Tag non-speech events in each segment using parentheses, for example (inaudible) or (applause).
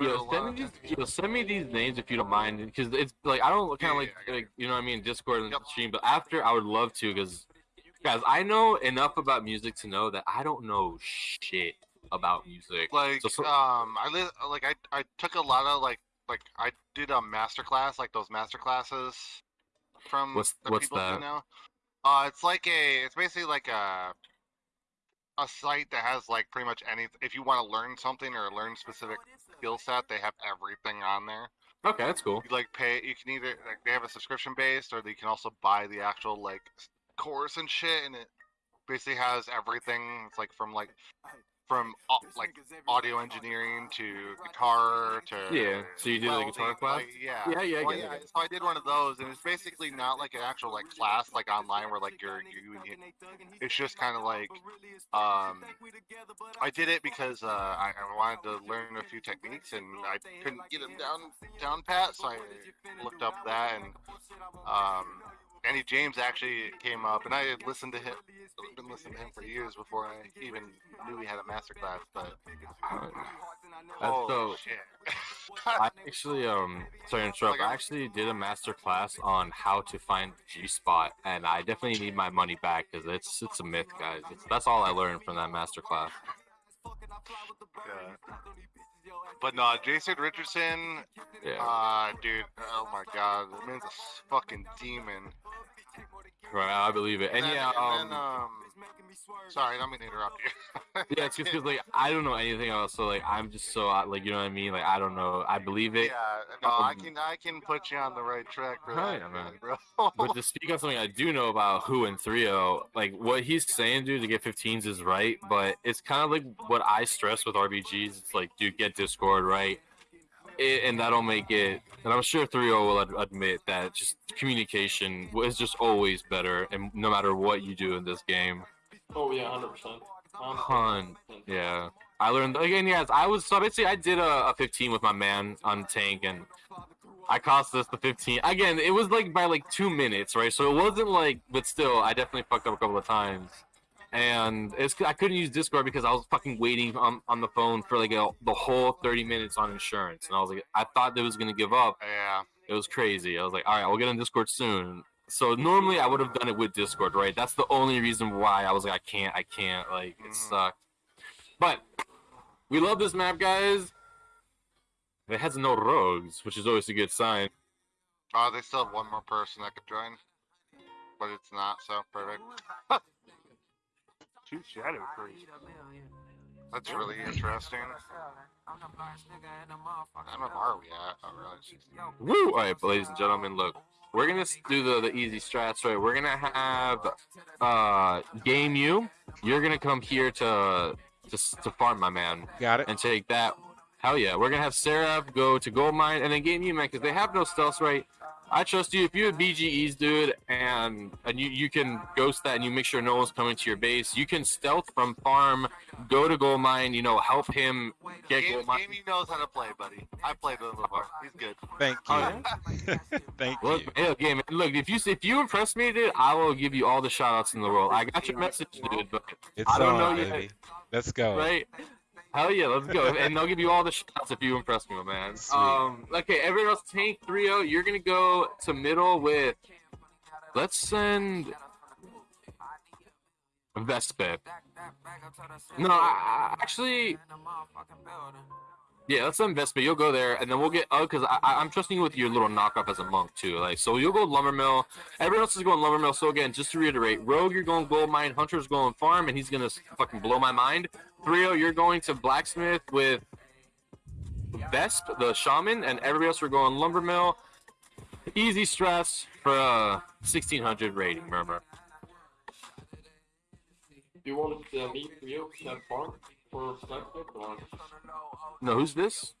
Yo, send me these. Yo, send me these names if you don't mind, because it's like I don't kind Yeah, of like, yeah, like you know what I mean, Discord and Yep. stream. But after, I would love to, because guys, I know enough about music to know that I don't know shit about music. Like So- so- um, I li- like I I took a lot of like like I did a master class like those master classes from What's- the what's people that? know. Uh, it's like a it's basically like a a site that has like pretty much any if you want to learn something or learn specific skill set they have everything on there Okay, that's cool. you like pay you can either like they have a subscription based or you can also buy the actual like course and shit and it basically has everything it's like from like from au- like audio engineering to guitar to Yeah, so you did a welding, guitar class? like, yeah Yeah, yeah, I Well, get it, I yeah, it. so I did one of those and it's basically not like an actual like class like online where like you're you, you it's just kind of like um I did it because uh, I, I wanted to learn a few techniques and I couldn't get them down down pat, so I looked up that and um, Andy James actually came up, and I had listened to him, been listening to him for years before I even knew he had a master class. But oh so- shit! I actually, um, sorry to interrupt. I actually did a master class on how to find G spot, and I definitely need my money back because it's it's a myth, guys. It's, that's all I learned from that master class. Yeah. But no, Jason Richardson, Yeah. uh, dude, oh my god, the man's a fucking demon. Right, I believe it. And then- yeah, and then, um, um, sorry, I don't mean to interrupt you. (laughs) yeah, it's just because like I don't know anything else, so like I'm just so uh, like you know what I mean. Like I don't know. I believe it. Yeah, no, I Um, can I can put you on the right track for that, yeah, man. bro. But to speak on something I do know about Who and 3 like what he's saying, dude, to get 15s is right, but it's kind of like what I stress with RBGs. It's like, dude, get Discord right, it, and that'll make it. And I'm sure 3 will ad- admit that just communication is just always better, and no matter what you do in this game. Oh yeah, hundred percent. Hun, yeah. I learned again. Yes, I was so basically I did a, a 15 with my man on tank, and I cost us the 15. Again, it was like by like two minutes, right? So it wasn't like, but still, I definitely fucked up a couple of times. And it's I couldn't use Discord because I was fucking waiting on, on the phone for like a, the whole 30 minutes on insurance, and I was like, I thought they was gonna give up. Yeah, It was crazy. I was like, all right, we'll get on Discord soon. So normally I would have done it with Discord, right? That's the only reason why I was like, I can't, I can't. Like it Mhm. sucked. But we love this map, guys. It has no rogues, which is always a good sign. uh, they still have one more person that could join, but it's not so perfect. (laughs) Two shadow creeps. That's really interesting. I don't know where are we at. Oh, really? Woo! All right, ladies and gentlemen, look, we're gonna do the the easy strats, right? We're gonna have uh game you. You're gonna come here to to to farm, my man. Got it. and take that. Hell yeah. We're gonna have Seraph go to gold mine and then game you man because they have no stealth right. I trust you if you have BGEs, dude, and and you, you can ghost that and you make sure no one's coming to your base. You can stealth from farm, go to gold mine, you know, help him get Game, gold mine. Gamey knows how to play, buddy. I played with him before. He's good. Thank Oh, you. (laughs) yeah? Thank Look, you. hey, okay, man, look, if you if you impress me, dude, I will give you all the shout outs in the world. I got your message, dude, but It's I don't on, know yet. Let's go. right? Hell yeah, let's go. and they'll give you all the shots if you impress me, my man. Sweet. Um, okay, everyone else, Tank 3 0. you're gonna go to middle with. Let's send. Vespa. No, I, actually. Yeah, let's send Vespa. You'll go there, and then we'll get. Oh, because I, I, I'm trusting you with your little knockoff as a monk, too. Like, so you'll go Lumbermill. Everyone else is going Lumbermill. So, again, just to reiterate Rogue, you're going Gold Mine. Hunter's going Farm, and he's gonna fucking blow my mind. 3 you're going to Blacksmith with Vesp, the Shaman, and everybody else are going Lumbermill. Easy stress for uh 1600 rating, Murmur. Do you want uh, me for you to have farm for Blacksmith or No, who's this?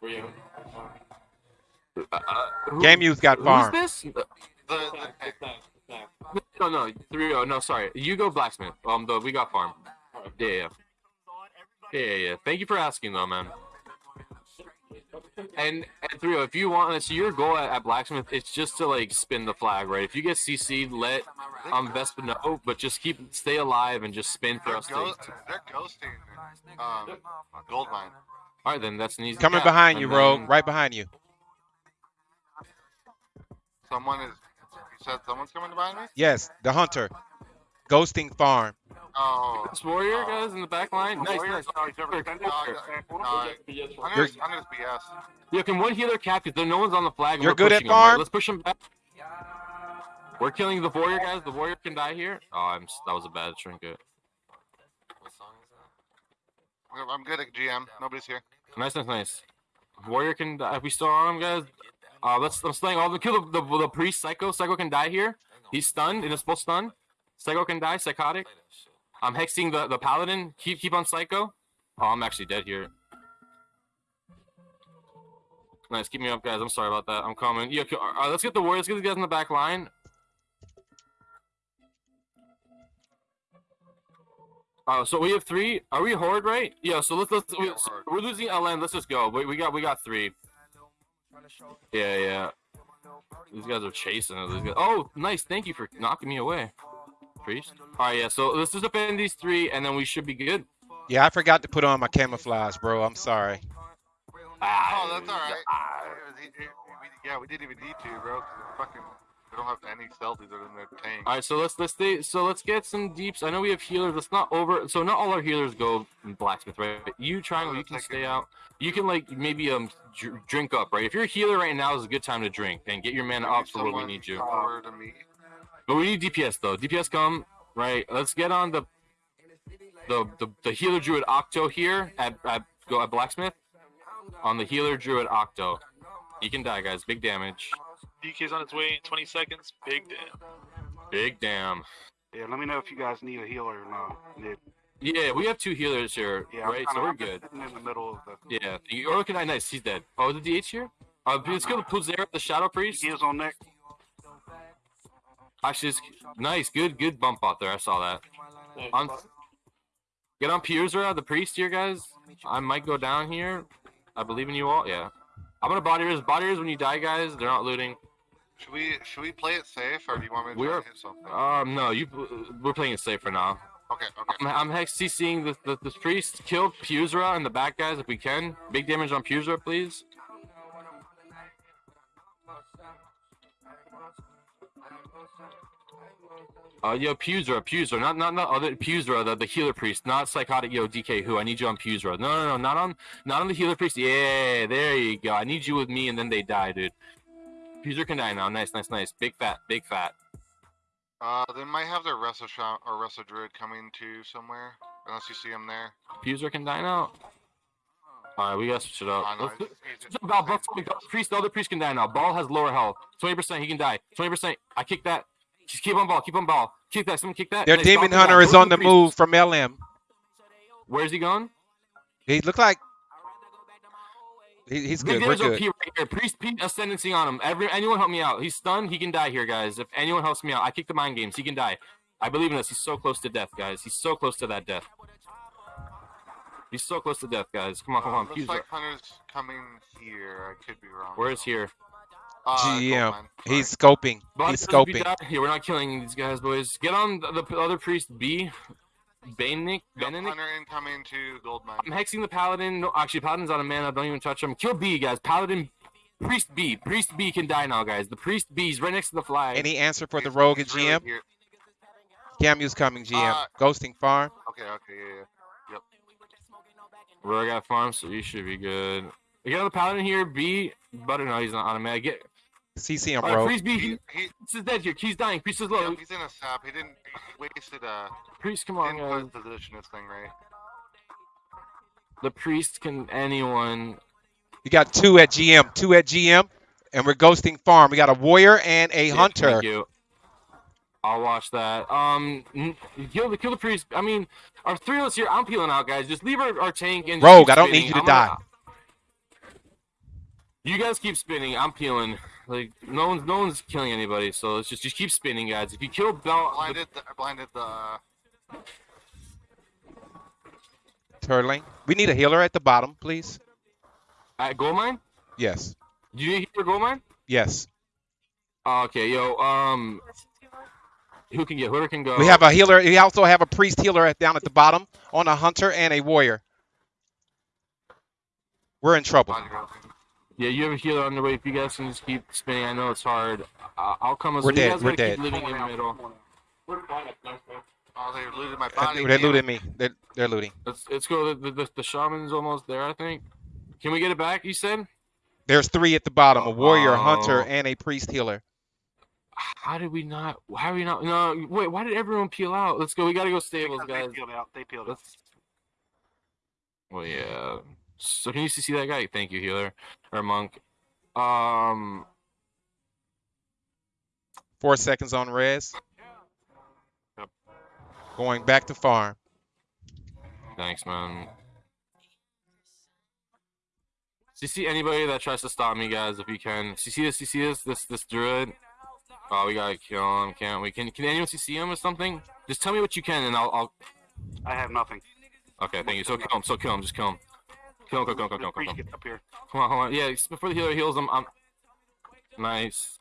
for you? Uh, uh, who- Game you's got Who's farm. this? The, Thanks, the, thanks, thanks. No, no, three oh no, sorry. You go blacksmith. Um, the we got farm. Alright. Yeah, yeah, yeah, yeah. yeah. Thank you for asking, though, man. And and three oh, if you want, so your goal at, at blacksmith, it's just to like spin the flag, right? If you get CC'd, let um Vespa know, but just keep stay alive and just spin for they're, us. go, To, they're ghosting um, Goldmine. All right, then that's an easy. Coming cap. behind you, And Rogue. then- Right behind you. Someone is. You said someone's coming behind me. Yes, the hunter. Ghosting farm. Oh. This warrior guys in the back line. Nice, nice. No, I- no, I- BS I'm gonna, I'm BS. Yeah, can one healer cap? Because no one's on the flag. You're we're good at pushing 'em, right? farm? Let's push him back. We're killing the warrior guys. The warrior can die here. Oh, I'm. That was a bad trinket. I'm- I'm good at GM. Nobody's here. Nice, nice, nice. Warrior can die. If we still on him, guys. Uh, let's. I'm slaying all the kill the, the the priest. Psycho. Psycho can die here. He's stunned. In a full stun. Psycho can die. Psychotic. I'm hexing the the paladin. Keep keep on Psycho. Oh, I'm actually dead here. Nice. Keep me up, guys. I'm sorry about that. I'm coming. Yeah. okay, Uh, let's get the warriors. Let's get these guys in the back line. Uh, so we have three. Are we horde right? Yeah. So let's let's. We, Yeah, horde. we're losing LN. Let's just go. We, we got we got three. Yeah, yeah. These guys are chasing us. Oh, nice. Thank you for knocking me away. Priest. All right, yeah. So let's just defend these three, and then we should be good. Yeah, I forgot to put on my camouflage, bro. I'm sorry. Ah, Oh, that's all right. ah. Yeah, we didn't even need to, bro. Fucking, we don't have any stealthies other than their tank. All right, so let's let's stay. So let's get some deeps. I know we have healers. Let's not over. So not all our healers go blacksmith, right? But You triangle, you can stay out. You can like maybe um dr- drink up, right? If you're a healer right now, is a good time to drink and get your mana up for when we need you. Over to me. But we need DPS though. DPS come right. Let's get on the the the, the healer druid Octo here at, at go at blacksmith on the healer druid Octo. He can die, guys. Big damage. DK's on its way in 20 seconds. Big damn. Big damn. Yeah, let me know if you guys need a healer or not. Yeah, Yeah, we have two healers here, yeah I'm right? kinda- So we're I'm good. in the middle of the. Yeah. you're looking at nice. He's dead. Oh, the DH here. Uh, let's kill the Puzera, the Shadow Priest. He is on neck. Actually, it's nice. Good, good bump out there. I saw that. Thanks, On, get on Puzera, the priest here, guys. I might go down here. I believe in you all. Yeah. I'm gonna body res. Body res when you die, guys. They're not looting. Should we should we play it safe, or do you want me to We're- hit something? Um, no, you. We're playing it safe for now. Okay, okay. I'm, I'm hex CCing the, the the priest. Kill Puzera in the back, guys, if we can. Big damage on Puzera, please. Uh, yo, Puzera, Puzera, not not not other Puzera, the, the healer priest, not psychotic. Yo, DK, who? I need you on Puzera. No, no, no, not on, not on the healer priest. Yeah, there you go. I need you with me, and then they die, dude. Puzera can die now. Nice, nice, nice. Big fat, big fat. Uh, they might have their Resto Shot or Resto Druid coming to somewhere, unless you see him there. Puzera can die now. All right, we gotta switch it up. I know, Let's- it's- it's- Switch up Ball, Ball, Ball, priest, the other priest can die now. Ball has lower health. 20%, he can die. 20%. I kick that. Just keep on ball, keep on ball. Kick that, someone kick that. Their Nice, demon Ball hunter is on the priest. move from LM. Where's he going? He look like he, he's good. We're damage good. Right here. Priest P ascendancy on him. Every anyone help me out. He's stunned. He can die here, guys. If anyone helps me out, I kick the mind games. He can die. I believe in us. He's so close to death, guys. He's so close to that death. He's so close to death, guys. Come on, come Uh, on. looks Fuse like. Hunter's coming here. I could be wrong. Where is here? Uh, GM. He's scoping. Body He's scoping. Yeah, we're not killing these guys, boys. Get on the, the other priest B. Bainick. Yep, Beninick. Hunter incoming to Goldmine. I'm hexing the paladin. No, actually, paladin's out of mana. Don't even touch him. Kill B, guys. Paladin, priest B. Priest B can die now, guys. The priest B is right next to the flag. Any answer for the rogue and he's really GM? here. Camu's coming, GM. Uh, Ghosting farm. Okay, okay, yeah, yeah. Yep. Rogue got farm, so you should be good. We got the paladin here. B, but no, he's not on a mana. Get CC him, all right, rogue. priest B. He, He, he, priest is dead here. He's dying. Priest is low. yeah, he's in a sap. He didn't. He wasted a. Priest, come on, Didn't guys. position this thing right. The priest can anyone. You got two at GM. Two at GM. And we're ghosting farm. We got a warrior and a Yeah, hunter. Thank you. I'll watch that. Um, kill the kill the priest. I mean, our three of us here. I'm peeling out, guys. Just leave our, our tank and Rogue, I don't spinning. need you to I'm gonna- die. You guys keep spinning. I'm peeling. Like no one's no one's killing anybody. So let's just just keep spinning, guys. If you kill Bell, Blinded the. Blinded the. Turtling. We need a healer at the bottom, please. at gold mine. Yes. Do you need hear gold mine? Yes. Oh, okay, yo. Um, who can get? Whoever can go. We have a healer. We also have a priest healer at, down at the bottom on a hunter and a warrior. We're in trouble. Body roll. Yeah, you have a healer on the way. If you guys can just keep spinning, I know it's hard. I- I'll come as We're you dead, guys we're gotta dead. keep living in the middle. We're fine at night, man. Oh, they looted my Uh, body. They looted me. They're, they're looting. Let's let's go. The, the, the shaman's almost there, I think. Can we get it back? You said. There's three at the bottom: a warrior, a hunter, Oh. and a priest healer. How did we not? How are we not? No, wait. Why did everyone peel out? Let's go. We gotta go stables, Because guys. They peeled out. They peeled out. Let's. Well, yeah. So can you see that guy? Thank you, healer or monk. Um. Four seconds on res. Yep. Going back to farm. Thanks, man. So you see anybody that tries to stop me, guys, if you can. So you see this? You see this? This this druid? Oh, we gotta kill him, can't we? Can Can anyone see him or something? Just tell me what you can, and I'll. I'll... I have nothing. Okay, thank you. So kill him. So kill him. Just kill him. Kill him. Kill him. Kill him. Kill him. Kill him. priest Kill him. gets up here. Come on, come on. Yeah, before the healer heals him, I'm. Nice.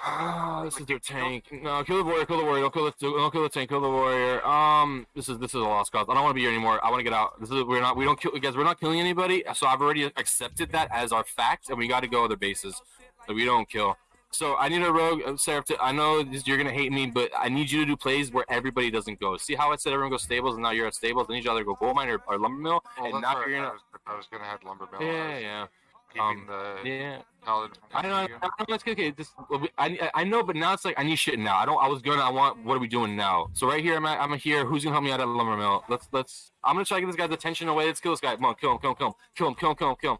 Ah, this is their tank. No, kill the warrior. Kill the warrior. Don't kill the. Don't kill the tank. Kill the warrior. Um, this is this is a lost cause. I don't want to be here anymore. I want to get out. This is we're not. We don't kill guys. We're not killing anybody. So I've already accepted that as our fact, and we got to go other bases. So we don't kill. So I need a rogue, uh, Seraph. To, I know this, you're gonna hate me, but I need you to do plays where everybody doesn't go. See how I said everyone goes stables, and now you're at stables. I need you to either go gold mine or, or lumber mill, Well, and now you're I gonna. was, I was gonna head lumber mill. Yeah, yeah, Keeping Um, the yeah. I know, I know, it's okay. This, I, I know, but now it's like I need shit now. I don't. I was gonna. I want. What are we doing now? So right here, I'm. At, I'm here. Who's gonna help me out at the lumber mill? Let's. Let's. I'm gonna try to get this guy's attention away. Let's kill this guy. Come on, kill him. Kill him. Kill him. Kill him. Kill him. Kill him. Kill him.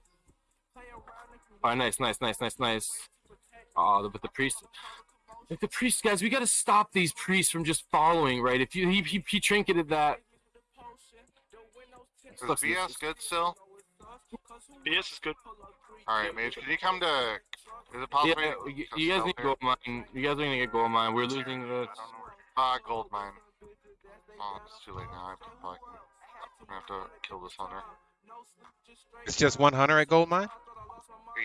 All right, nice, nice, nice, nice, nice. Oh, but the priest. Like the priest, guys, we gotta stop these priests from just following, right? If you he he, he trinketed that. Is BS good still? BS is good. All right, Mage. Can you come to? Is it possible? Yeah, you, you guys need here? gold mine. You guys are gonna get gold mine. We're losing the. this. don't know where- Ah, gold mine. Oh, it's too late now. I have to fucking. I'm gonna have to kill this hunter. It's just one hunter at gold mine.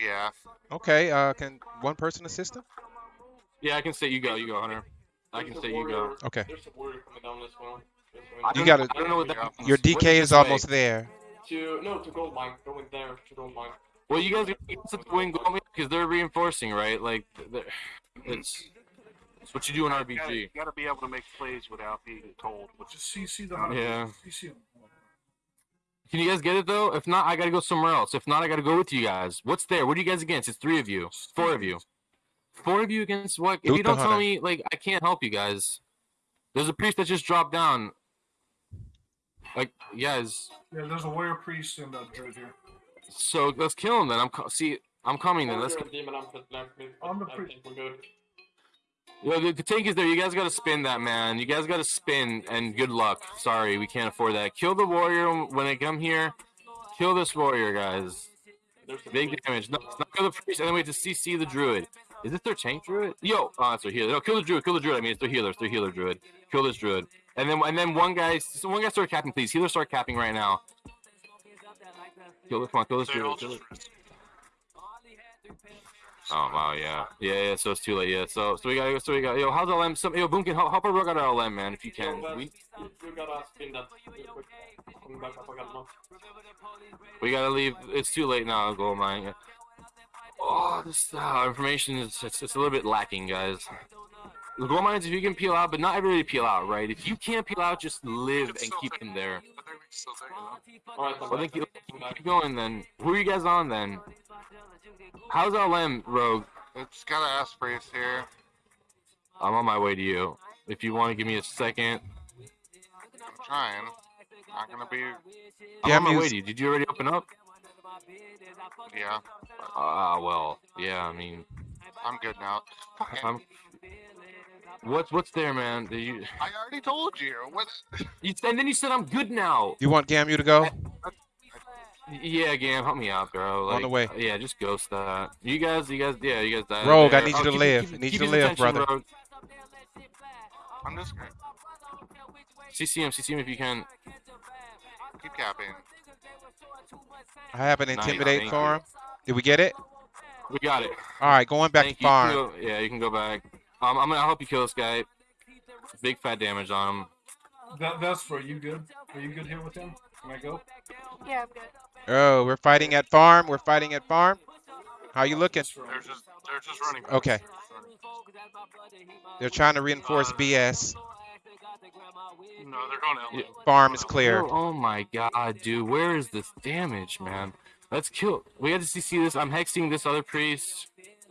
Yeah. Okay. Uh, can one person assist him? Yeah, I can say you go. You go, Hunter. I can a say you go. Okay. There's a warrior coming down this one. I. You don't- gotta- I don't know what that means. Your DK this is almost there. To no, to gold mine. Going there to gold mine. Well, you guys are to win goal because they're reinforcing, right? Like, it's it's what you do in You gotta, you gotta be able to make plays without being told. Which is Just CC the Yeah. CC him. Can you guys get it though? If not, I gotta go somewhere else. If not, I gotta go with you guys. What's there? What are you guys against? It's three of you, four of you, four of you against what? If you don't tell me, like, I can't help you guys. There's a priest that just dropped down. Like, you guys. Yeah, there's a warrior priest in a druid here. So let's kill him then. I'm co- see. I'm coming then. Let's Warrior, demon, I'm put left mid. I'm the I priest. think we're good. Yo, the, the tank is there. You guys got to spin that, man. You guys got to spin, and good luck. Sorry, we can't afford that. Kill the warrior when I come here. Kill this warrior, guys. There's Big damage. No, it's not kill the priest, and then we have to CC the druid. Is this their tank druid? Yo, oh, that's their healer. No, kill the druid. Kill the druid. I mean, it's their healer. It's their healer druid. Kill this druid. And then, and then one guy, so one guy start capping, please. Healer start capping right now. Kill this. Come on, kill this druid. Kill it. Oh wow, yeah, yeah, yeah. So it's too late. Yeah. So, so we got, so we got. Yo, how's LM? Some, yo, Boom can help, help our rogue out our LM, man, if you can. We, you, you gotta spin that real quick. Coming back up we gotta leave. It's too late now. Gold mine. Oh, this uh, information is it's, it's a little bit lacking, guys. The gold mines, if you can peel out, but not everybody peel out, right? If you can't peel out, just live and keep them there. Well, then back. keep, keep going then. Who are you guys on then? How's our LM, Rogue? It's got an ass priest here. I'm on my way to you. If you want to give me a second, I'm trying. Not gonna be. I'm Yeah, on my way to you. Did you already open up? Yeah. Ah, well, yeah. I mean, I'm good now. I'm. What's what's there, man? Did you, I already told you. What? you and then you said I'm good now. You want Gamu to go? Yeah, Gam, help me out, bro. Like, On the way. Yeah, just ghost that. You guys, you guys, yeah, you guys died. Rogue, I need you Oh, to keep- live. keep- I need keep you to live, attention, brother. Rogue. I'm just gonna CC him, CC him if you can. keep capping. I have an Nice, intimidate thank for him. Did we get it? We got it. All right, going back Thank to you. You farm. yeah, you can go back. Um, I'm gonna help you kill this guy. Big fat damage on him. That that's for you good. Are you good here with him? Can I go? Yeah, I'm good. Oh, we're fighting at farm. We're fighting at farm. How you looking? They're just they're just running. Okay. They're trying to reinforce Uh, BS. No, they're going L. Yeah. Farm is clear. Oh, oh my god, dude. Where is this damage, man? Let's kill. We got to see see this. I'm hexing this other priest.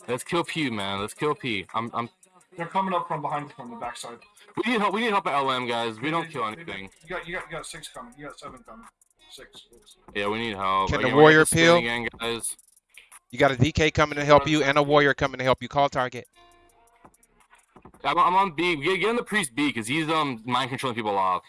Let's kill P, man. Let's kill P. I'm. I'm. They're coming up from behind from the backside. We need help. We need help at LM, guys. We don't kill they- they- anything. You got, you got, you got six coming. You got seven coming. Six. Yeah, we need help. Can the Again, we're warrior peel? again, guys? You got a DK coming to help you and a warrior coming to help you. Call target. I'm, I'm on B. Get, get on the priest B because he's um mind controlling people off.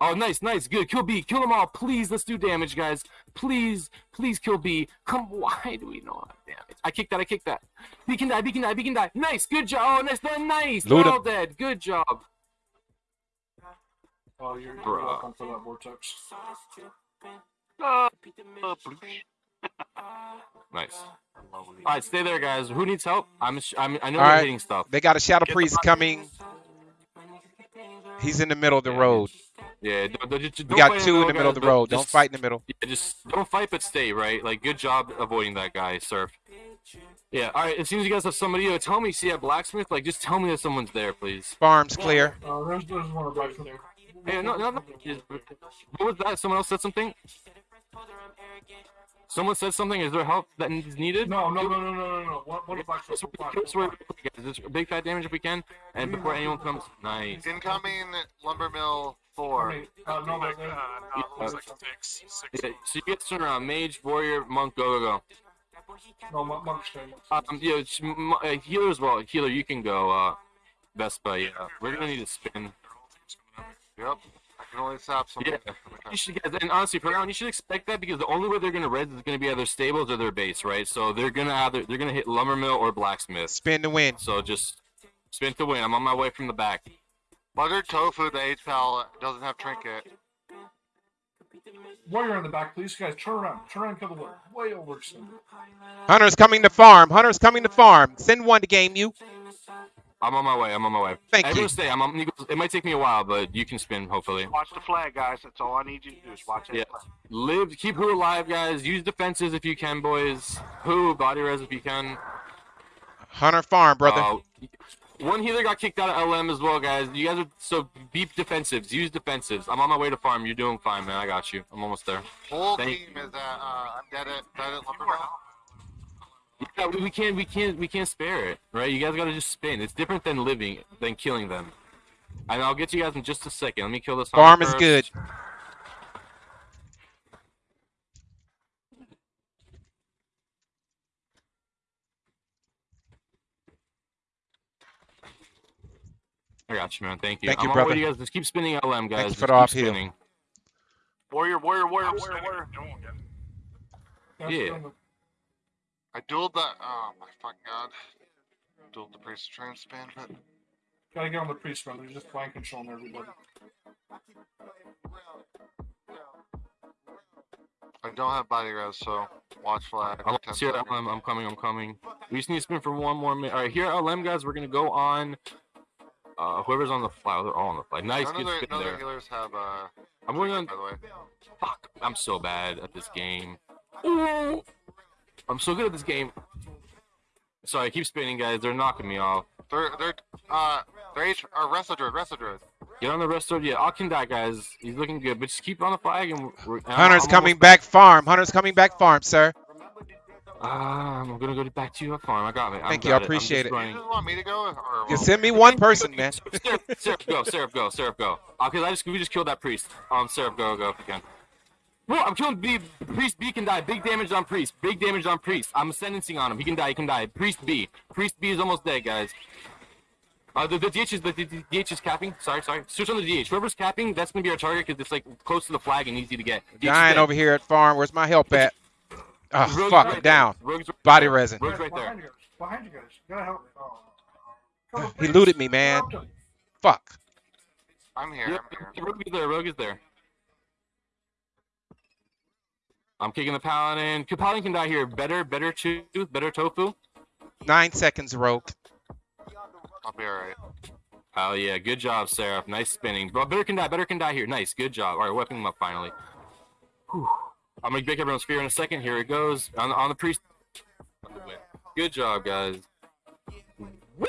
Oh, nice, nice, good. Kill B. Kill them all, please. Let's do damage, guys. Please, please kill B. Come, why do we not have damage? I kicked that. I kicked that. B can die. B can die. B can die. Nice, good job. Oh, nice, nice, They're all dead. Good job. Oh, you're, you're Bruh. welcome for that vortex. Uh, (laughs) uh. Nice. All right, stay there, guys. Who needs help? I'm. I'm I know All they're right. hitting stuff. They got a shadow Get priest coming. He's in the middle of the road. Yeah, don't, don't, We don't got two in the guys, middle of the but road. Don't fight in the middle. Yeah, just don't fight, but stay right. Like, good job avoiding that guy, Surf. Yeah. All right. As soon as you guys have somebody, uh, tell me. See a blacksmith. Like, just tell me that someone's there, please. Farm's clear. Uh, there's, there's one right there. Hey, no, no, no. What was that? Someone else said something. Someone said something. Is there help that is needed? No, no, no, no, no, no, no. One, one black Just, circle. black, just wait, black. guys. Just big fat damage if we can, and before anyone comes. Nice. Incoming lumber mill I four. mean, uh, no, Like, no, uh, no. no, it looks like six. Six. Yeah, so you guys turn around. Mage, warrior, monk, go, go, No, monk, monk stay. go. Um, yeah, it's m- uh, healer as well. Healer, you can go. Uh, Vespa. Yeah, we're gonna need to spin. Yep. I can only stop something. Yeah. You should, guys, and honestly, for now, you should expect that because the only way they're gonna res is gonna be either stables or their base, right? So they're gonna either they're gonna hit lumber mill or blacksmith. Spin to win. So just spin to win. I'm on my way from the back. Buttered tofu, the H pal doesn't have trinket. Warrior in the back, please, guys. Turn around. Turn around and kill the. Way overextended. Hunter's coming to farm. Hunter's coming to farm. Send one to game you. I'm on my way. I'm on my way. Thank Everyone you. stay. I'm on, it might take me a while, but you can spin hopefully. Watch the flag, guys. That's all I need you to do is watch that Yeah. flag. Live, keep who alive, guys. Use defenses if you can, boys. Who body res if you can. Hunter farm, brother. Uh, one healer got kicked out of LM as well, guys. You guys are so be defensives. Use defensives. I'm on my way to farm. You're doing fine, man. I got you. I'm almost there. Whole Thank- team is at uh, I'm dead at dead at lumber mill. Yeah, we, we can't, we can't, we can't spare it, right? You guys gotta just spin. It's different than living, than killing them. And I'll get to you guys in just a second. Let me kill this. Farm is good. I got you, man. Thank you. Thank you, I'm on my way brother. you guys. Just keep spinning LM, guys. Thank you Just for the off-heal. spinning. Warrior, warrior, warrior, warrior, warrior. Don't get it. Guys, Yeah. Turn around. I dueled the oh my fucking god. Dueled the priest to try and spin, but Gotta get on the priest, man. They're just flank controlling everybody. I don't have body res, so watch flag. I'm, 10 here, seconds. I'm, I'm coming. I'm coming. We just need to spin for one more minute. All right, here at LM, guys. We're gonna go on. Uh, whoever's on the fly, they're all on the fly. Nice, None of good their, spin none of there. healers have uh. I'm going on. By the way, Fuck, I'm so bad at this game. Ooh, I'm so good at this game. Sorry, I keep spinning, guys. They're knocking me off. they're they're uh they're H or resto druid, resto druid. Get on the rest of yeah. I'll can die, guys. He's looking good, but just keep on the flag and. We're, and I'm- Hunter's I'm coming almost- back farm. Hunter's coming back farm, sir. Ah, I'm gonna go back to your farm. I got it. Thank I you, I got appreciate I'm it. just You just want me to go or You well, send me one person, man. Seraph, Seraph, go, Seraph, go, Seraph, go. Okay, I just we just killed that priest. Um, Seraph, go, go if you can. Whoa, I'm killing B. Priest B can die. Big damage on Priest. Big damage on Priest. I'm sentencing on him. He can die. He can die. Priest B. Priest B is almost dead, guys. Uh, the, the DH is the, the, the DH is capping. Sorry, sorry. Switch on the DH. Whoever's capping, that's gonna be our target because it's like close to the flag and easy to get. DH Dying over here at farm. Where's my help at? Oh, Rogue's fuck. right I'm there. down. Rogue's right Body there. resin. Rogue's right there. Behind you guys. You gotta help. Oh. He looted me, man. Fuck. I'm here. Yep, I'm here. Rogue is there. Rogue is there. I'm kicking the paladin. Paladin can die here. Better, better tooth, better tofu. Nine seconds, Rogue. I'll be alright. Oh, yeah, good job, Seraph. Nice spinning. But better can die. Better can die here. Nice, good job. All right, weapon him up finally. Whew. I'm gonna make everyone's fear in a second. Here it goes on on the pre. on the win. Good job, guys. Woo!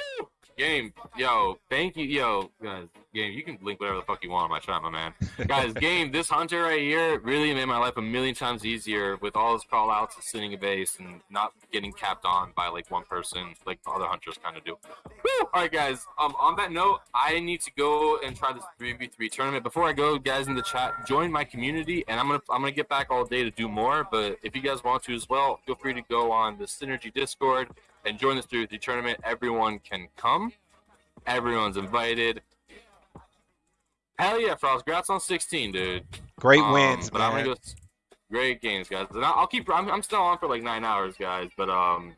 Game, yo, thank you, yo, guys. Game, you can link whatever the fuck you want on my chat, my man. guys, (laughs) game, this hunter right here really made my life a million times easier with all his call outs and sitting a base and not getting capped on by like one person like other hunters kind of do. Woo! All right, guys. Um, on that note, I need to go and try this three v three tournament. Before I go, guys in the chat, join my community, and I'm gonna I'm gonna get back all day to do more. But if you guys want to as well, feel free to go on the Synergy Discord and join three v three tournament. Everyone can come. Everyone's invited. Hell yeah, Frost! Congrats on 16, dude. Great Um, wins, but I'm man. gonna go. Great games, guys. And I'll, I'll keep. I'm, I'm still on for like nine hours, guys. But um,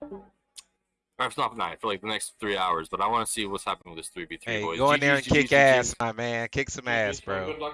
or it's not nine for like the next three hours. But I want to see what's happening with this three v three Hey, boys. go in there and GG's, kick GG's, ass, my man. Kick some ass, bro. Good luck